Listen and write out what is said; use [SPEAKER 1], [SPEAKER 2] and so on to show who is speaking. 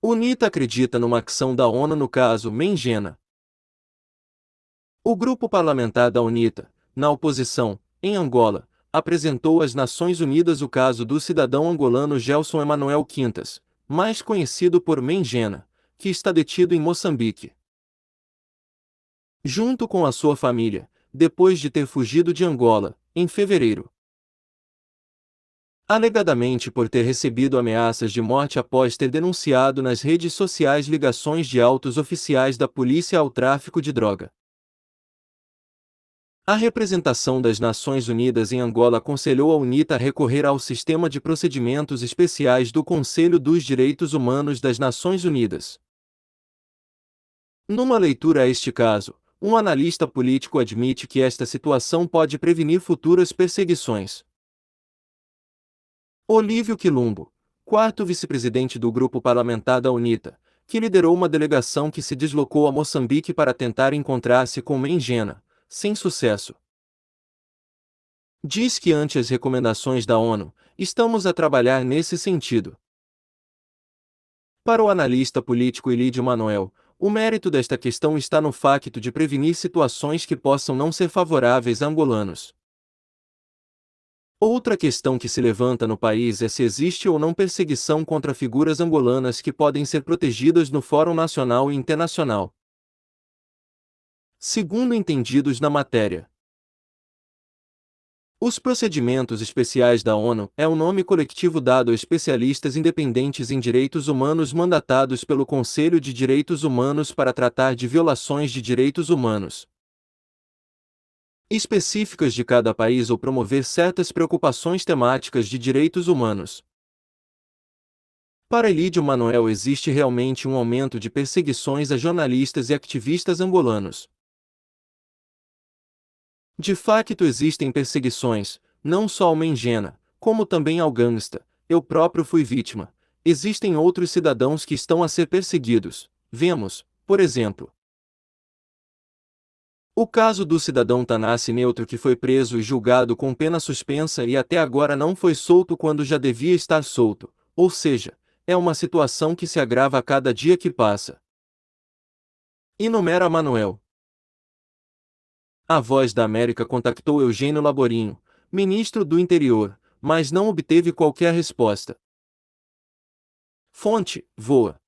[SPEAKER 1] UNITA acredita numa ação da ONU no caso Mengena. O grupo parlamentar da UNITA, na oposição, em Angola, apresentou às Nações Unidas o caso do cidadão angolano Gelson Emanuel Quintas, mais conhecido por Mengena, que está detido em Moçambique. Junto com a sua família, depois de ter fugido de Angola, em fevereiro. Alegadamente por ter recebido ameaças de morte após ter denunciado nas redes sociais ligações de altos oficiais da polícia ao tráfico de droga. A representação das Nações Unidas em Angola aconselhou a UNITA a recorrer ao Sistema de Procedimentos Especiais do Conselho dos Direitos Humanos das Nações Unidas. Numa leitura a este caso, um analista político admite que esta situação pode prevenir futuras perseguições. Olívio Quilumbo, quarto vice-presidente do grupo parlamentar da UNITA, que liderou uma delegação que se deslocou a Moçambique para tentar encontrar-se com Mengena, sem sucesso. Diz que ante as recomendações da ONU, estamos a trabalhar nesse sentido. Para o analista político Elídio Manuel, o mérito desta questão está no facto de prevenir situações que possam não ser favoráveis a angolanos. Outra questão que se levanta no país é se existe ou não perseguição contra figuras angolanas que podem ser protegidas no Fórum Nacional e Internacional segundo entendidos na matéria. Os procedimentos especiais da ONU é o nome coletivo dado a especialistas independentes em direitos humanos mandatados pelo Conselho de Direitos Humanos para tratar de violações de direitos humanos específicas de cada país ou promover certas preocupações temáticas de direitos humanos. Para Elídio Manuel existe realmente um aumento de perseguições a jornalistas e ativistas angolanos. De facto existem perseguições, não só ao Mengena, como também ao gangsta, eu próprio fui vítima. Existem outros cidadãos que estão a ser perseguidos. Vemos, por exemplo, o caso do cidadão Tanassi Neutro que foi preso e julgado com pena suspensa e até agora não foi solto quando já devia estar solto, ou seja, é uma situação que se agrava a cada dia que passa. Enumera Manuel, a Voz da América contactou Eugênio Laborinho, ministro do Interior, mas não obteve qualquer resposta. Fonte: Voa.